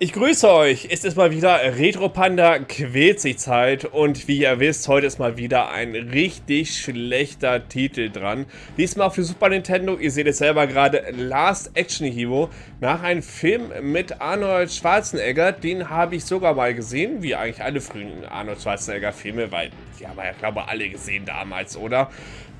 Ich grüße euch, es ist mal wieder Retro Panda quält sich Zeit. Und wie ihr wisst, heute ist mal wieder ein richtig schlechter Titel dran. Diesmal die Super Nintendo, ihr seht es selber gerade, Last Action Hero, nach einem Film mit Arnold Schwarzenegger, den habe ich sogar mal gesehen, wie eigentlich alle frühen Arnold Schwarzenegger Filme, weil die haben wir ja glaube ich alle gesehen damals, oder?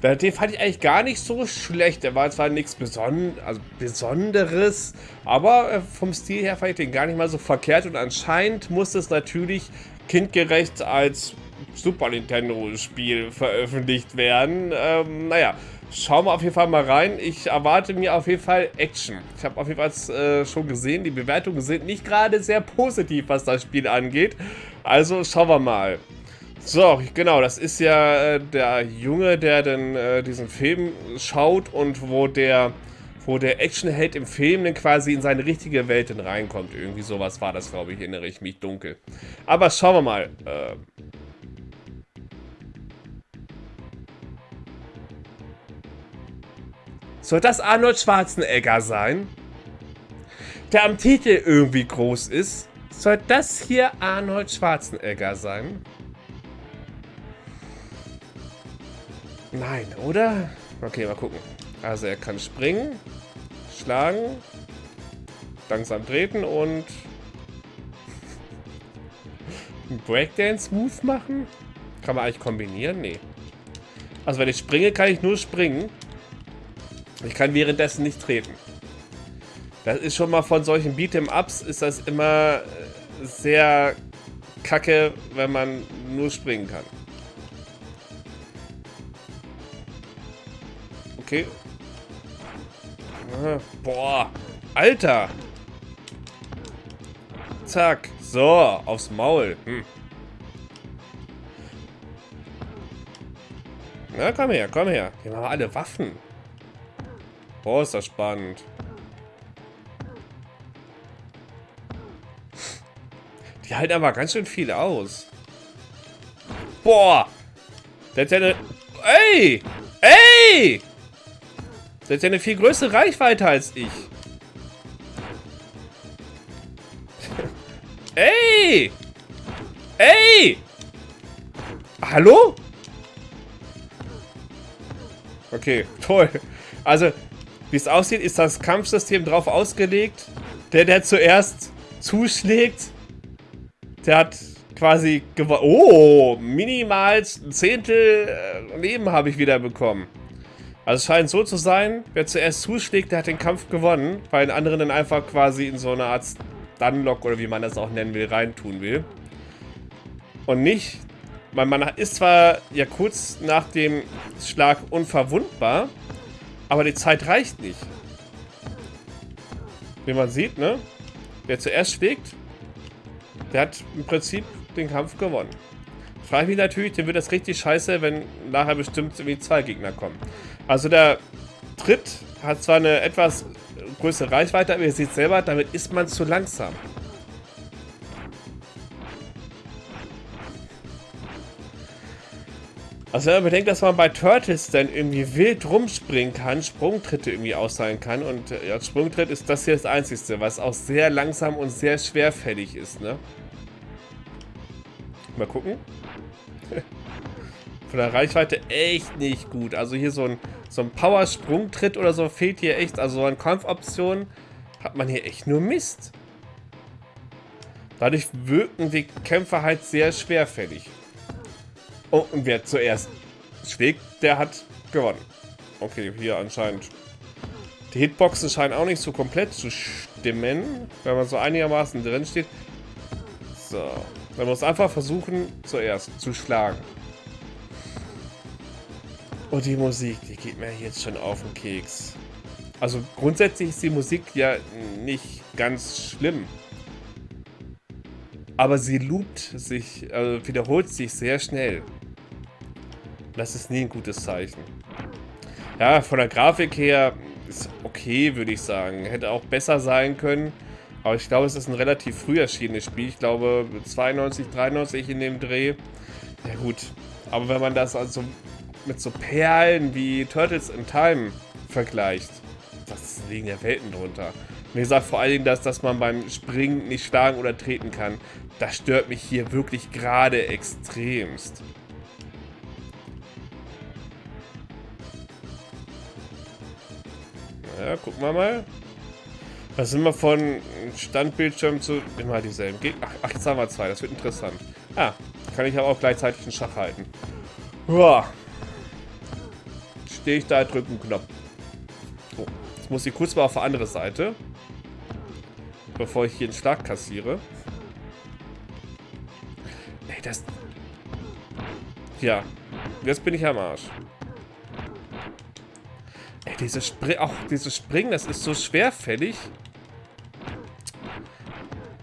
Den fand ich eigentlich gar nicht so schlecht. Der war zwar nichts Beson also Besonderes, aber äh, vom Stil her fand ich den gar nicht mal so verkehrt. Und anscheinend muss es natürlich kindgerecht als Super Nintendo-Spiel veröffentlicht werden. Ähm, naja, schauen wir auf jeden Fall mal rein. Ich erwarte mir auf jeden Fall Action. Ich habe auf jeden Fall äh, schon gesehen, die Bewertungen sind nicht gerade sehr positiv, was das Spiel angeht. Also schauen wir mal. So, genau, das ist ja äh, der Junge, der dann äh, diesen Film schaut und wo der, wo der Actionheld im Film dann quasi in seine richtige Welt dann reinkommt. Irgendwie sowas war das, glaube ich, erinnere ich mich dunkel. Aber schauen wir mal. Äh, Soll das Arnold Schwarzenegger sein? Der am Titel irgendwie groß ist? Soll das hier Arnold Schwarzenegger sein? Nein, oder? Okay, mal gucken. Also er kann springen, schlagen, langsam treten und einen Breakdance-Move machen? Kann man eigentlich kombinieren? Nee. Also wenn ich springe, kann ich nur springen. Ich kann währenddessen nicht treten. Das ist schon mal von solchen Beat'em-Ups ist das immer äh, sehr kacke, wenn man nur springen kann. Okay. Boah. Alter. Zack. So, aufs Maul. Hm. Na, komm her, komm her. Hier haben wir alle Waffen. Boah, ist das spannend. Die halten aber ganz schön viel aus. Boah. Der eine... Ey! Ey! Der hat ja eine viel größere Reichweite als ich. Ey! Ey! Hallo? Okay, toll. Also, wie es aussieht, ist das Kampfsystem drauf ausgelegt. Der, der zuerst zuschlägt, der hat quasi gewonnen. Oh, minimal ein Zehntel äh, Leben habe ich wieder bekommen. Also es scheint so zu sein, wer zuerst zuschlägt, der hat den Kampf gewonnen, weil ein anderer dann einfach quasi in so eine Art Stunlock oder wie man das auch nennen will, reintun will. Und nicht, weil man ist zwar ja kurz nach dem Schlag unverwundbar, aber die Zeit reicht nicht. Wie man sieht, ne? Wer zuerst schlägt, der hat im Prinzip den Kampf gewonnen. Frage mich natürlich, dem wird das richtig scheiße, wenn nachher bestimmt irgendwie zwei Gegner kommen. Also der Tritt hat zwar eine etwas größere Reichweite, aber ihr seht selber, damit ist man zu langsam. Also wenn man bedenkt, dass man bei Turtles dann irgendwie wild rumspringen kann, Sprungtritte irgendwie austeilen kann und ja, Sprungtritt ist das hier das einzigste, was auch sehr langsam und sehr schwerfällig ist, ne? Mal gucken. Von der Reichweite echt nicht gut. Also hier so ein, so ein Power-Sprungtritt oder so fehlt hier echt. Also so an Kampfoptionen hat man hier echt nur Mist. Dadurch wirken die Kämpfer halt sehr schwerfällig. Oh, und wer zuerst schlägt, der hat gewonnen. Okay, hier anscheinend. Die Hitboxen scheinen auch nicht so komplett zu stimmen, wenn man so einigermaßen drin steht. So. Man muss einfach versuchen, zuerst zu schlagen. Und die Musik, die geht mir jetzt schon auf den Keks. Also grundsätzlich ist die Musik ja nicht ganz schlimm. Aber sie loopt sich, also wiederholt sich sehr schnell. Das ist nie ein gutes Zeichen. Ja, von der Grafik her ist okay, würde ich sagen. Hätte auch besser sein können. Aber ich glaube, es ist ein relativ früh erschienenes Spiel. Ich glaube 92, 93 in dem Dreh. Ja gut. Aber wenn man das also mit so Perlen wie Turtles in Time vergleicht, das liegen ja Welten drunter. Wie gesagt, vor allen Dingen, dass, dass man beim Springen nicht schlagen oder treten kann. Das stört mich hier wirklich gerade extremst. Ja, gucken wir mal. Was sind wir von Standbildschirm zu... Immer dieselben Gegner. Ach, jetzt haben wir zwei. Das wird interessant. Ah, kann ich aber auch gleichzeitig einen Schach halten. Boah. Stehe ich da, drücke einen Knopf. So, jetzt muss ich kurz mal auf die andere Seite. Bevor ich hier einen Schlag kassiere. Ey, das... Ja, jetzt bin ich am Arsch. Ey, dieses, Spring, auch dieses Springen, das ist so schwerfällig.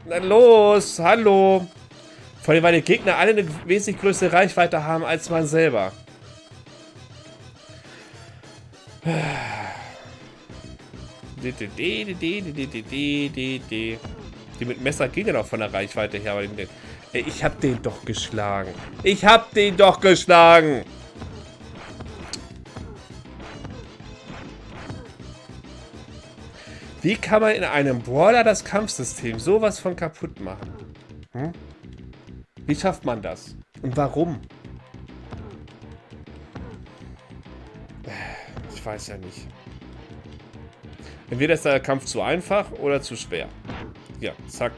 Na los, hallo. Vor allem, weil die Gegner alle eine wesentlich größere Reichweite haben als man selber. Die mit Messer gehen ja noch von der Reichweite her. Ich hab den doch geschlagen. Ich hab den doch geschlagen. Wie kann man in einem Brawler das Kampfsystem sowas von kaputt machen? Hm? Wie schafft man das? Und warum? Ich weiß ja nicht. Entweder ist der Kampf zu einfach oder zu schwer. Ja, zack.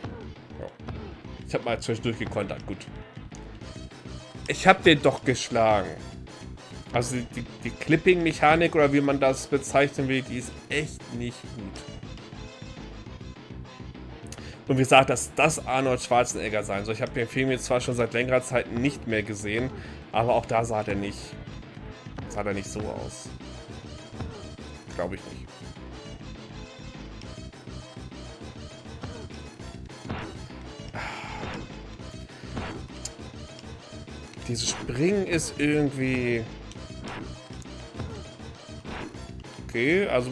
Ich habe mal zwischendurch gekontert. Gut. Ich habe den doch geschlagen. Also die, die Clipping-Mechanik oder wie man das bezeichnen will, die ist echt nicht gut. Und wie gesagt, dass das Arnold Schwarzenegger sein soll. Ich habe den Film jetzt zwar schon seit längerer Zeit nicht mehr gesehen, aber auch da sah der nicht, sah der nicht so aus. Glaube ich nicht. Dieses Springen ist irgendwie... Okay, also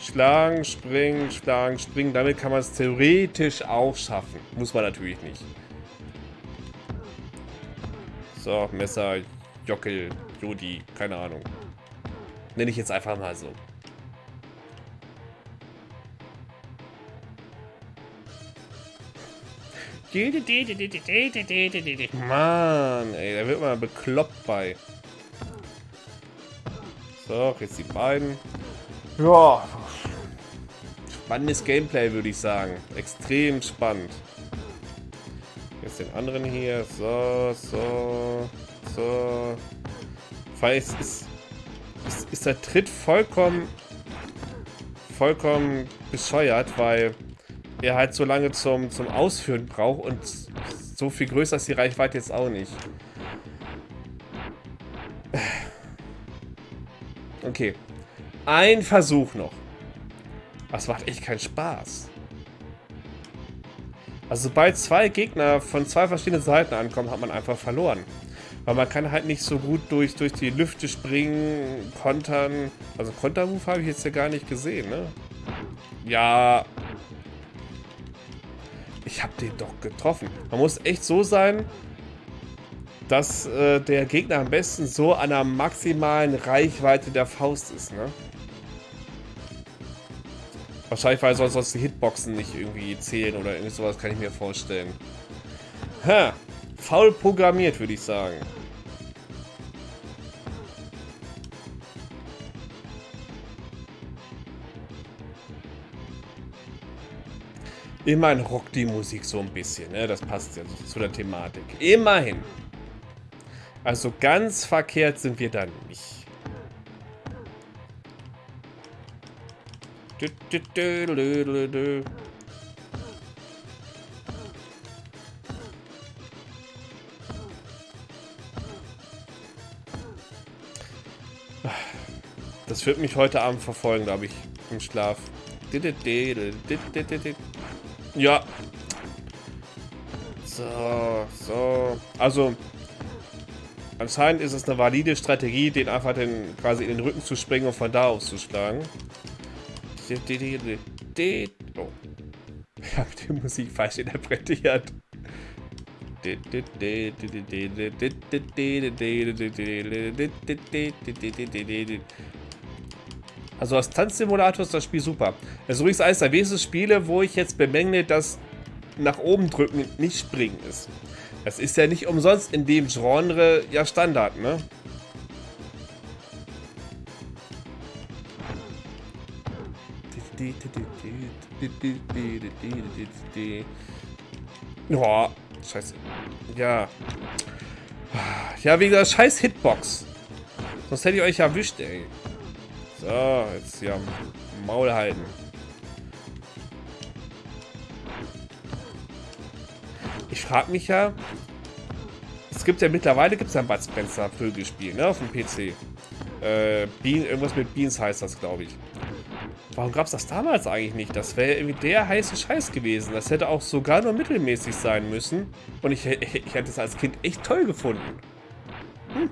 Schlagen, springen, schlagen, springen. Damit kann man es theoretisch auch schaffen. Muss man natürlich nicht. So, Messer, Jockel, Jodi, keine Ahnung. Nenne ich jetzt einfach mal so. Mann, ey, da wird man bekloppt bei. So, jetzt die beiden. Ja, spannendes Gameplay, würde ich sagen. Extrem spannend. Jetzt den anderen hier. So, so, so. Es ist, ist, ist der Tritt vollkommen, vollkommen bescheuert, weil er halt so lange zum, zum Ausführen braucht und so viel größer ist die Reichweite jetzt auch nicht. Okay, ein Versuch noch. Das macht echt keinen Spaß. Also sobald zwei Gegner von zwei verschiedenen Seiten ankommen, hat man einfach verloren. Weil man kann halt nicht so gut durch, durch die Lüfte springen, kontern. Also Kontermove habe ich jetzt ja gar nicht gesehen, ne? Ja. Ich habe den doch getroffen. Man muss echt so sein, dass äh, der Gegner am besten so an der maximalen Reichweite der Faust ist, ne? Wahrscheinlich, weil sonst die Hitboxen nicht irgendwie zählen oder irgendwie sowas, kann ich mir vorstellen. Ha, faul programmiert, würde ich sagen. Immerhin rockt die Musik so ein bisschen, ne? Das passt ja zu der Thematik. Immerhin. Also ganz verkehrt sind wir dann nicht. Das wird mich heute Abend verfolgen, glaube ich, im Schlaf. Ja. So, so. Also, Anscheinend ist es eine valide Strategie, den einfach den, quasi in den Rücken zu springen und von da aus zu schlagen. Oh. Ich habe die Musik falsch interpretiert. Also als Tanzsimulator ist das Spiel super. Das ist übrigens eines der wesentlichen Spiele, wo ich jetzt bemängle, dass nach oben drücken nicht springen ist. Das ist ja nicht umsonst in dem Genre ja Standard, ne? Oh, scheiße. Ja. Ja, wegen der scheiß Hitbox. Sonst hätte ich euch erwischt, ey. So, jetzt hier am Maul halten. Ich frage mich ja, es gibt ja mittlerweile gibt's ja ein Bud Spencer Vögelspiel, ne, auf dem PC. Äh, Bean, irgendwas mit Beans heißt das, glaube ich. Warum gab es das damals eigentlich nicht? Das wäre irgendwie der heiße Scheiß gewesen. Das hätte auch sogar nur mittelmäßig sein müssen. Und ich, ich hätte es als Kind echt toll gefunden. Hm.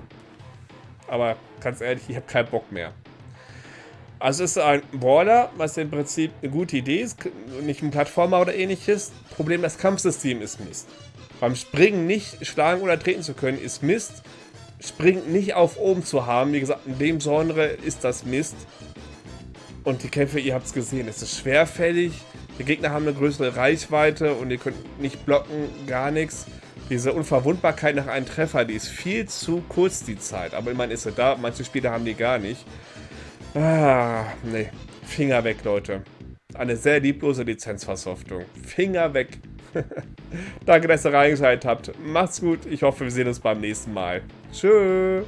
Aber ganz ehrlich, ich habe keinen Bock mehr. Also es ist ein Brawler, was im Prinzip eine gute Idee ist, nicht ein Plattformer oder ähnliches. Problem, das Kampfsystem ist Mist. Beim Springen nicht schlagen oder treten zu können, ist Mist. Springen nicht auf oben zu haben, wie gesagt, in dem Genre ist das Mist. Und die Kämpfe, ihr habt es gesehen, es ist schwerfällig. Die Gegner haben eine größere Reichweite und ihr könnt nicht blocken, gar nichts. Diese Unverwundbarkeit nach einem Treffer, die ist viel zu kurz, die Zeit. Aber immerhin ist sie da, manche Spieler haben die gar nicht. Ah, nee. Finger weg, Leute. Eine sehr lieblose Lizenzversoftung. Finger weg. Danke, dass ihr reingeschaltet habt. Macht's gut. Ich hoffe, wir sehen uns beim nächsten Mal. Tschüss.